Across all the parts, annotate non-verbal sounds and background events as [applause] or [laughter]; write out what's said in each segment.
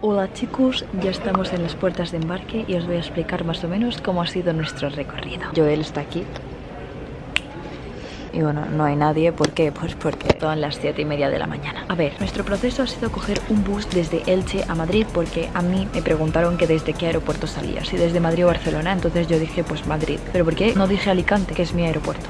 Hola chicos, ya estamos en las puertas de embarque y os voy a explicar más o menos cómo ha sido nuestro recorrido. Joel está aquí. Y bueno, no hay nadie, ¿por qué? Pues porque son las 7 y media de la mañana A ver, nuestro proceso ha sido coger un bus desde Elche a Madrid Porque a mí me preguntaron que desde qué aeropuerto salía Si desde Madrid o Barcelona, entonces yo dije pues Madrid ¿Pero por qué no dije Alicante, que es mi aeropuerto?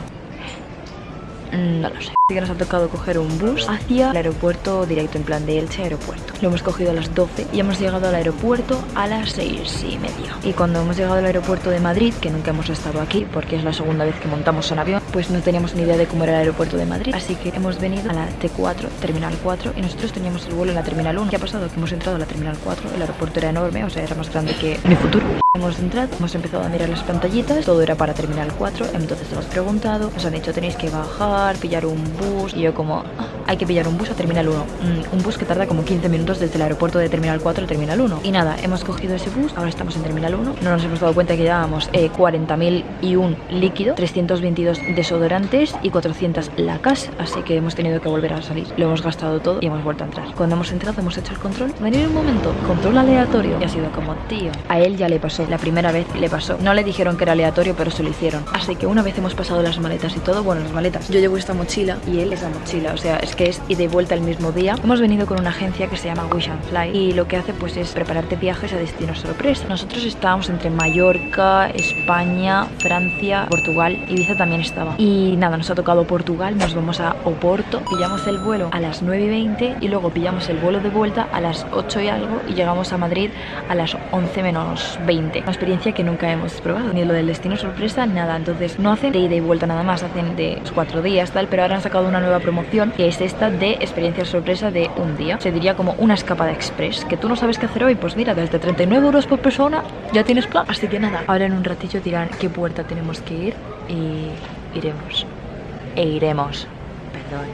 Mm, no lo sé que nos ha tocado coger un bus hacia el aeropuerto directo, en plan de Elche aeropuerto. Lo hemos cogido a las 12 y hemos llegado al aeropuerto a las 6 y media. Y cuando hemos llegado al aeropuerto de Madrid, que nunca hemos estado aquí porque es la segunda vez que montamos un avión, pues no teníamos ni idea de cómo era el aeropuerto de Madrid. Así que hemos venido a la T4, Terminal 4, y nosotros teníamos el vuelo en la Terminal 1. ¿Qué ha pasado? Que hemos entrado a la Terminal 4, el aeropuerto era enorme, o sea, era más grande que mi futuro. Hemos entrado, hemos empezado a mirar las pantallitas, todo era para Terminal 4, entonces hemos preguntado, nos han dicho tenéis que bajar, pillar un y yo como hay que pillar un bus a Terminal 1 mm, Un bus que tarda como 15 minutos desde el aeropuerto de Terminal 4 a Terminal 1 Y nada, hemos cogido ese bus, ahora estamos en Terminal 1 No nos hemos dado cuenta que llevábamos eh, 40.000 y un líquido 322 desodorantes y 400 lacas Así que hemos tenido que volver a salir. Lo hemos gastado todo y hemos vuelto a entrar. Cuando hemos entrado hemos hecho el control. Venir un momento, control aleatorio. Y ha sido como, tío, a él ya le pasó. La primera vez le pasó. No le dijeron que era aleatorio, pero se lo hicieron. Así que una vez hemos pasado las maletas y todo Bueno, las maletas, yo llevo esta mochila y él esa mochila. O sea, es que es y de vuelta el mismo día. Hemos venido con una agencia que se llama Wish and Fly y lo que hace pues es prepararte viajes a destinos sorpresa. Nosotros estábamos entre Mallorca, España, Francia, Portugal, Ibiza también estaba. Y nada, nos ha tocado Portugal, nos vamos a Oporto, pillamos el vuelo a las 9 y 20 y luego pillamos el vuelo de vuelta a las 8 y algo y llegamos a Madrid a las 11 menos 20. Una experiencia que nunca hemos probado, ni lo del destino sorpresa, nada. Entonces no hacen de ida y vuelta nada más, hacen de cuatro días tal, pero ahora han sacado una nueva promoción que es esta de experiencia sorpresa de un día. Se diría como una escapada express, que tú no sabes qué hacer hoy, pues mira, desde 39 euros por persona ya tienes plan. Así que nada, ahora en un ratillo dirán qué puerta tenemos que ir y iremos. E iremos. Perdón.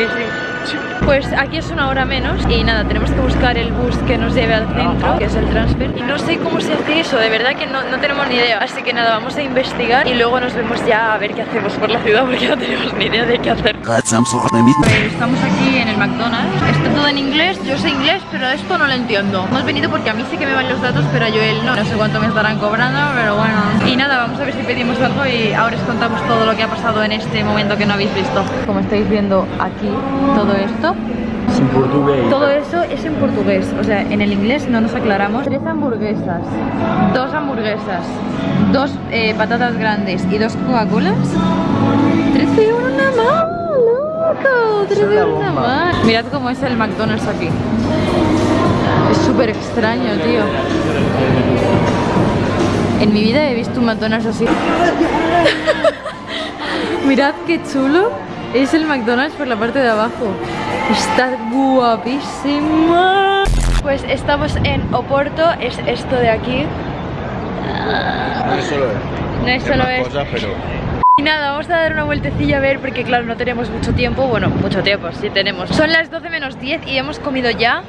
Israel Pues aquí es una hora menos y nada, tenemos que buscar el bus que nos lleve al centro, que es el transfer. Y no sé cómo se hace eso, de verdad que no, tenemos ni idea. Así que nada, vamos a investigar y luego nos vemos ya a ver qué hacemos por la ciudad porque no tenemos ni idea de qué hacer. estamos aquí en el McDonald's. Está todo en inglés, yo sé inglés, pero esto no lo entiendo. Hemos venido porque a mí sí que me van los datos, pero a Joel no. No sé cuánto me estarán cobrando, pero bueno. Y nada, vamos a ver si pedimos algo y ahora os contamos todo lo que ha pasado en este momento que no habéis visto. Como estáis viendo aquí, todo esto en portugués. Todo eso es en portugués, o sea, en el inglés no nos aclaramos. Tres hamburguesas, dos hamburguesas, dos eh, patatas grandes y dos Coca-Colas. 13 euros nada más, loco, 13 euros nada más. Mirad cómo es el McDonald's aquí. Es súper extraño, tío. En mi vida he visto un McDonald's así. [laughs] Mirad qué chulo. Es el McDonald's por la parte de abajo. Está guapísima. Pues estamos en Oporto, es esto de aquí. No es solo No es solo Cosas, pero... Y nada, vamos a dar una vueltecilla a ver porque claro, no tenemos mucho tiempo Bueno, mucho tiempo, sí tenemos Son las 12 menos 10 y hemos comido ya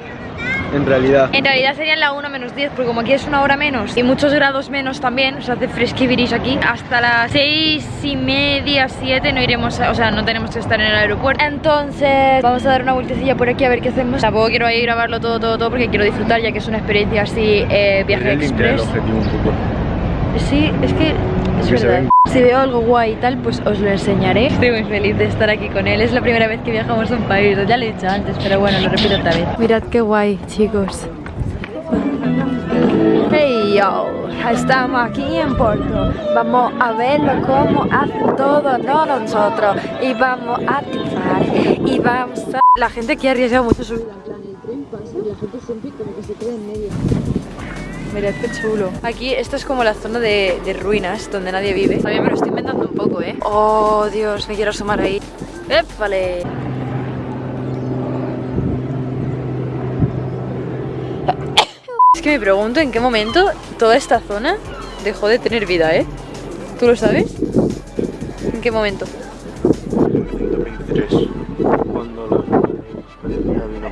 en realidad. En realidad serían la 1 menos 10, porque como aquí es una hora menos y muchos grados menos también, o sea, hace fresquiviris aquí, hasta las 6 y media, 7 no iremos, o sea, no tenemos que estar en el aeropuerto. Entonces, vamos a dar una vueltecilla por aquí a ver qué hacemos. Tampoco quiero ir a grabarlo todo, todo, todo, porque quiero disfrutar, ya que es una experiencia así, eh, viaje express. Sí, es que es verdad. Si veo algo guay y tal, pues os lo enseñaré. Estoy muy feliz de estar aquí con él. Es la primera vez que viajamos a un país. Ya lo he dicho antes, pero bueno, lo repito otra vez. Mirad qué guay, chicos. Hey yo, estamos aquí en Porto. Vamos a verlo cómo hacen todo no nosotros. Y vamos a triunfar. Y vamos a. La gente aquí ha arriesgado mucho su vida. En plan, el tren pasa y la gente siempre como que se queda en medio. Mirad qué chulo. Aquí, esto es como la zona de, ruinas donde nadie vive. También me lo estoy inventando un poco, ¿eh? Oh, Dios, me quiero asomar ahí. ¡Épale! Es que me pregunto en qué momento toda esta zona dejó de tener vida, ¿eh? ¿Tú lo sabes? ¿En qué momento? 1923, cuando la vino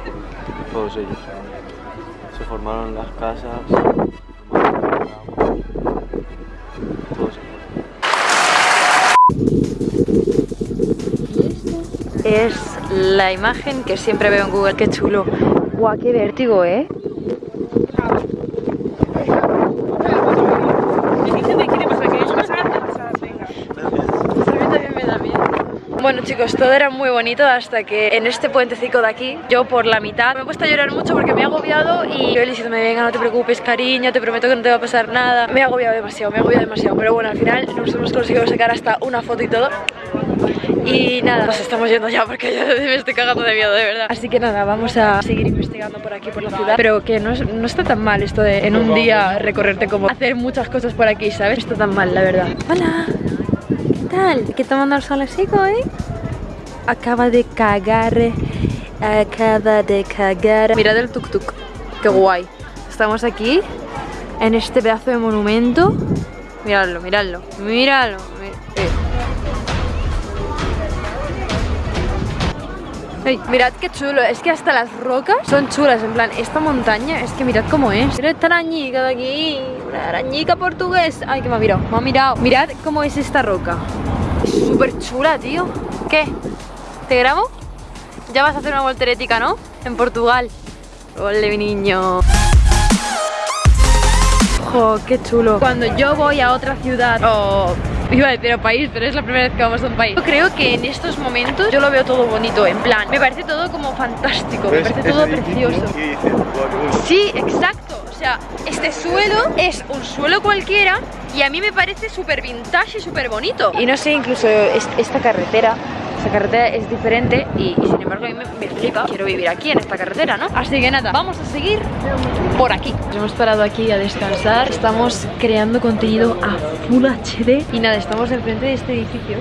todos ellos. Se formaron las casas. Es la imagen que siempre veo en Google. ¡Qué chulo! ¡Guau, qué vértigo, eh! Bueno chicos, todo era muy bonito hasta que en este puentecico de aquí, yo por la mitad me he puesto a llorar mucho porque me he agobiado y yo diciéndome, venga, no te preocupes, cariño, te prometo que no te va a pasar nada. Me he agobiado demasiado, me he agobiado demasiado, pero bueno, al final nos hemos conseguido sacar hasta una foto y todo. Y nada, nos estamos yendo ya porque yo [laughs] me estoy cagando de miedo, de verdad. Así que nada, vamos a seguir investigando por aquí, por la ciudad. Pero que no, no está tan mal esto de en un día recorrerte como hacer muchas cosas por aquí, ¿sabes? No está tan mal, la verdad. Hola, ¿qué tal? ¿Qué tomando el solecito, eh? Acaba de cagar, acaba de cagar. Mirad el tuk-tuk, qué guay. Estamos aquí, en este pedazo de monumento. Miradlo, miradlo, miradlo. mi-. Ey, mirad qué chulo, es que hasta las rocas son chulas, en plan, esta montaña, es que mirad cómo es. Mirad esta arañica de aquí, una arañica portugués. Ay, que me ha mirado, me ha mirado. Mirad cómo es esta roca. Es súper chula, tío. ¿Qué? ¿Te grabo? Ya vas a hacer una volterética, ¿no? En Portugal. Ole, mi niño. Jo, qué chulo. Cuando yo voy a otra ciudad o iba a decir a país, pero es la primera vez que vamos a un país. Yo creo que en estos momentos yo lo veo todo bonito, en plan, me parece todo como fantástico, me ¿Ves parece todo precioso. Y dices, "Guau, Sí, exacto. O sea, este suelo es un suelo cualquiera y a mí me parece súper vintage y súper bonito. Y no sé, incluso es- esta carretera, esta carretera es diferente y, y sin embargo a mí me, me flipa. Quiero vivir aquí en esta carretera, ¿no? Así que nada, vamos a seguir por aquí. Nos hemos parado aquí a descansar. Estamos creando contenido a Full HD y nada, estamos enfrente de este edificio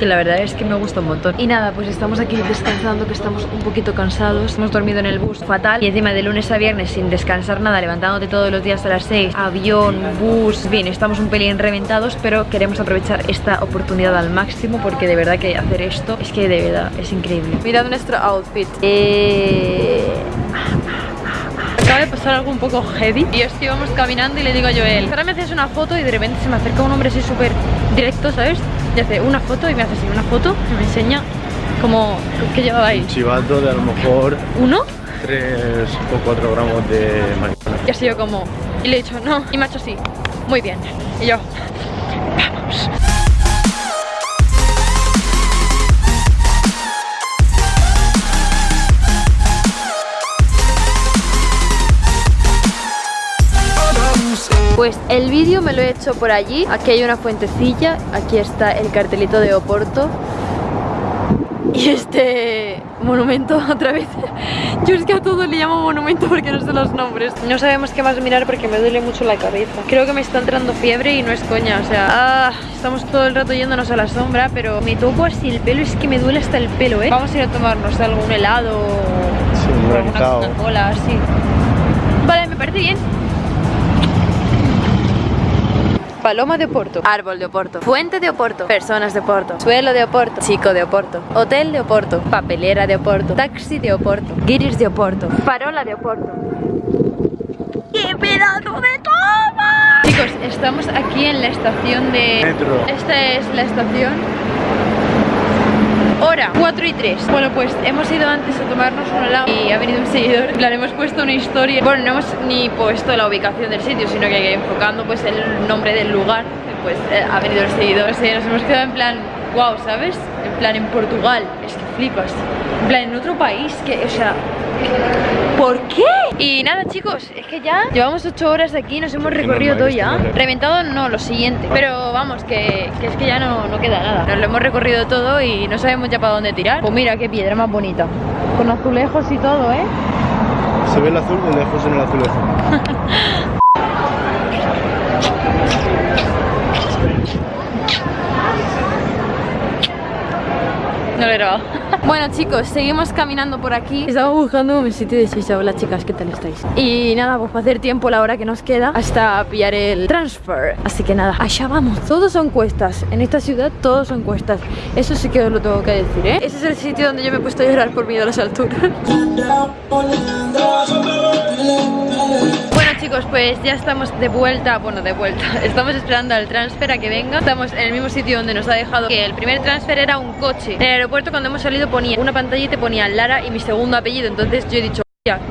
que la verdad es que me gusta un montón. Y nada, pues estamos aquí descansando, que estamos un poquito cansados. Hemos dormido en el bus fatal y encima de lunes a viernes sin descansar nada, levantándote todos los días a las 6, avión, bus. Bien, estamos un pelín reventados, pero queremos aprovechar esta oportunidad al máximo porque de verdad que hacer esto es que de verdad es increíble. Mirad nuestro outfit. Eh... Acaba de pasar algo un poco heavy Y es que íbamos caminando y le digo a Joel Ahora me haces una foto y de repente se me acerca un hombre así súper directo, ¿sabes? Y hace una foto y me hace así una foto Y me enseña como que llevaba ahí. Un chivato de a lo mejor Uno 3 o 4 gramos de marihuana. y así yo como Y le he dicho no Y me ha hecho así Muy bien Y yo Vamos Pues el vídeo me lo he hecho por allí. Aquí hay una fuentecilla, aquí está el cartelito de Oporto. Y este monumento [laughs] otra vez. Yo es que a todo le llamo monumento porque no sé los nombres. No sabemos qué más mirar porque me duele mucho la cabeza. Creo que me está entrando fiebre y no es coña. O sea, ah, estamos todo el rato yéndonos a la sombra, pero me toco así el pelo. Es que me duele hasta el pelo, ¿eh? Vamos a ir a tomarnos algún helado Sí, o un alguna. Coca-Cola, así. Vale, me parece bien. Paloma de Oporto, árbol de Oporto, fuente de Oporto, personas de Oporto, suelo de Oporto, chico de Oporto, hotel de Oporto, papelera de Oporto, taxi de Oporto, guiris de Oporto, farola de Oporto. ¡Qué pedazo de toma! Chicos, estamos aquí en la estación de... Metro. Esta es la estación Hora 4 y 3 Bueno pues hemos ido antes a tomarnos un helado Y ha venido un seguidor. En plan hemos puesto una historia. Bueno no hemos ni puesto la ubicación del sitio Sino que enfocando pues el nombre del lugar Pues eh, ha venido el seguidor. Sí, nos hemos quedado en plan Wow, ¿sabes? En plan en Portugal. Es que flipas. En plan en otro país que, o sea ¿Por qué? Y nada chicos, es que ya llevamos 8 horas de aquí, nos hemos recorrido todo ya Reventado no, lo siguiente Pero vamos, que, que es que ya no, no queda nada Nos lo hemos recorrido todo y no sabemos ya para dónde tirar Pues mira qué piedra más bonita Con azulejos y todo, ¿eh? Se ve el azul de lejos en el azulejo. [laughs] No lo he grabado. Bueno chicos, seguimos caminando por aquí. Estamos buscando un sitio de shisha Hola chicas, ¿qué tal estáis? Y nada, pues para hacer tiempo la hora que nos queda Hasta pillar el transfer. Así que nada, allá vamos. Todos son cuestas, en esta ciudad todos son cuestas. Eso sí que os lo tengo que decir, ¿eh? Ese es el sitio donde yo me he puesto a llorar por miedo a las alturas chicos, pues ya estamos de vuelta, bueno de vuelta. [laughs] Estamos esperando al transfer a que venga. Estamos en el mismo sitio donde nos ha dejado. Que el primer transfer era un coche. En el aeropuerto cuando hemos salido ponía una pantalla y te ponía Lara y mi segundo apellido. Entonces yo he dicho "Hostia,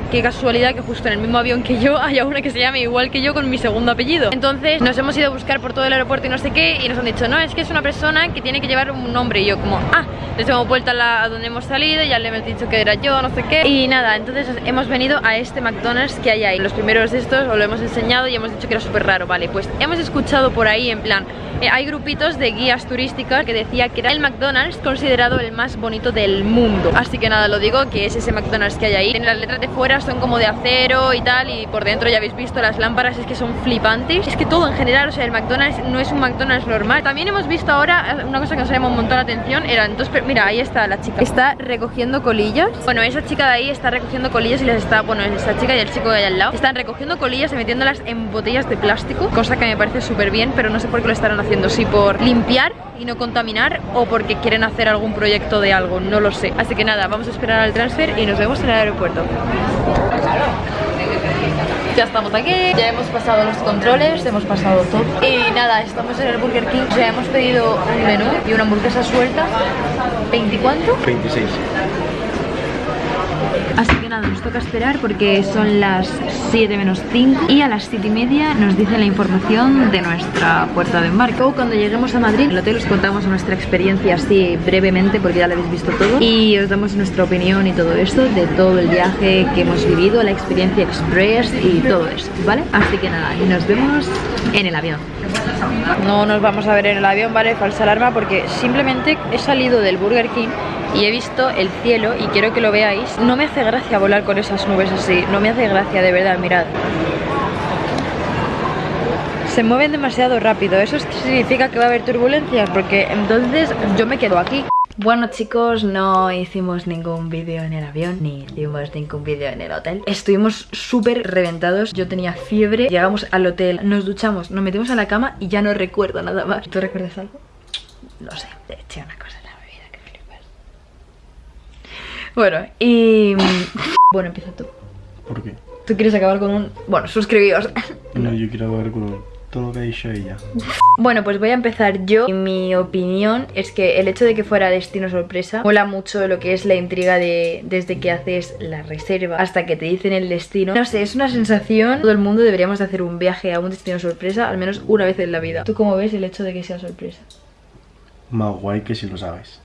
Qué casualidad que justo en el mismo avión que yo [laughs] haya una que se llame igual que yo con mi segundo apellido. Entonces nos hemos ido a buscar por todo el aeropuerto y no sé qué Y nos han dicho, no, es que es una persona que tiene que llevar un nombre Y yo como, ah, les hemos vuelto a, la, donde hemos salido Ya le hemos dicho que era yo, no sé qué Y nada, entonces hemos venido a este McDonald's que hay ahí. Los primeros de estos os lo hemos enseñado y hemos dicho que era súper raro Vale, pues hemos escuchado por ahí en plan eh, Hay grupitos de guías turísticas que decía que era el McDonald's considerado el más bonito del mundo. Así que nada, lo digo, que es ese McDonald's que hay ahí. Tiene las letras de fuera, son como de acero y tal Y por dentro ya habéis visto las lámparas, es que son flipantes. Es que todo en general, o sea, el McDonald's no es un McDonald's normal. También hemos visto ahora, eh, una cosa que nos llamó un montón la atención Eran dos, mira, ahí está la chica. Está recogiendo colillas. Bueno, esa chica de ahí está recogiendo colillas y les está, bueno, esa chica y el chico de ahí al lado. Están recogiendo colillas y metiéndolas en botellas de plástico Cosa que me parece súper bien, pero no sé por qué lo estarán haciendo Si por limpiar y no contaminar o porque quieren hacer algún proyecto de algo, no lo sé. Así que nada, vamos a esperar al transfer y nos vemos en el aeropuerto. Ya estamos aquí, ya hemos pasado los controles, hemos pasado todo. Y nada, estamos en el Burger King, sea, hemos pedido un menú y una hamburguesa suelta. ¿20 cuánto? 26. Así que nada, nos toca esperar porque son las 7 menos 5 y a las 7 y media nos dicen la información de nuestra puerta de embarque. Cuando lleguemos a Madrid, en el hotel os contamos nuestra experiencia así brevemente porque ya la habéis visto todo y os damos nuestra opinión y todo esto de todo el viaje que hemos vivido, la experiencia express y todo eso, ¿vale? Así que nada, y nos vemos en el avión. No nos vamos a ver en el avión, ¿vale? Falsa alarma porque simplemente he salido del Burger King y he visto el cielo y quiero que lo veáis. No me hace gracia volar con esas nubes así, no me hace gracia, de verdad, mirad. Se mueven demasiado rápido, eso significa que va a haber turbulencias porque entonces yo me quedo aquí. Bueno chicos, no hicimos ningún vídeo en el avión Ni hicimos ningún vídeo en el hotel Estuvimos súper reventados Yo tenía fiebre Llegamos al hotel, nos duchamos, nos metimos en la cama Y ya no recuerdo nada más ¿Tú recuerdas algo? No sé, te eché una cosa en la bebida que flipas Bueno, y... Bueno, empieza tú ¿Por qué? Tú quieres acabar con un... Bueno, suscribíos No, yo quiero ver con todo lo que ha dicho ella. Bueno, pues voy a empezar yo. Y Mi opinión es que el hecho de que fuera destino sorpresa mola mucho lo que es la intriga de desde que haces la reserva hasta que te dicen el destino. No sé, es una sensación. Todo el mundo deberíamos de hacer un viaje a un destino sorpresa al menos una vez en la vida. ¿Tú cómo ves el hecho de que sea sorpresa? Más guay que si lo sabes.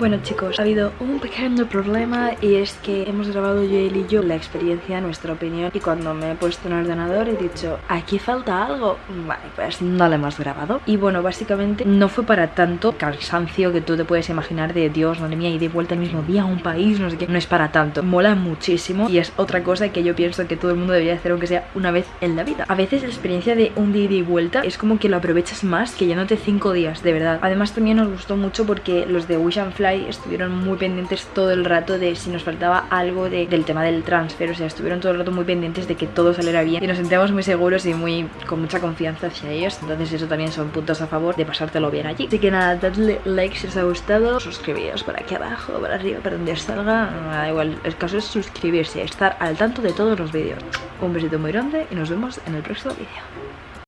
Bueno chicos, ha habido un pequeño problema y es que hemos grabado yo y yo la experiencia, nuestra opinión y cuando me he puesto en el ordenador he dicho aquí falta algo, vale pues no lo hemos grabado y bueno básicamente no fue para tanto cansancio que tú te puedes imaginar de Dios, madre mía y de vuelta el mismo día a un país, no sé qué, no es para tanto, mola muchísimo y es otra cosa que yo pienso que todo el mundo debería hacer aunque sea una vez en la vida. A veces la experiencia de un día y vuelta es como que lo aprovechas más que yéndote cinco días, de verdad. Además también nos gustó mucho porque los de Wish and Fly estuvieron muy pendientes todo el rato de si nos faltaba algo de- del tema del transfer, o sea, estuvieron todo el rato muy pendientes de que todo saliera bien y nos sentíamos muy seguros y muy con mucha confianza hacia ellos, entonces eso también son puntos a favor de pasártelo bien allí. Así que nada, dadle like si os ha gustado, suscribíos por aquí abajo, por arriba, por donde salga, da igual, el caso es suscribirse, estar al tanto de todos los vídeos. Un besito muy grande y nos vemos en el próximo vídeo.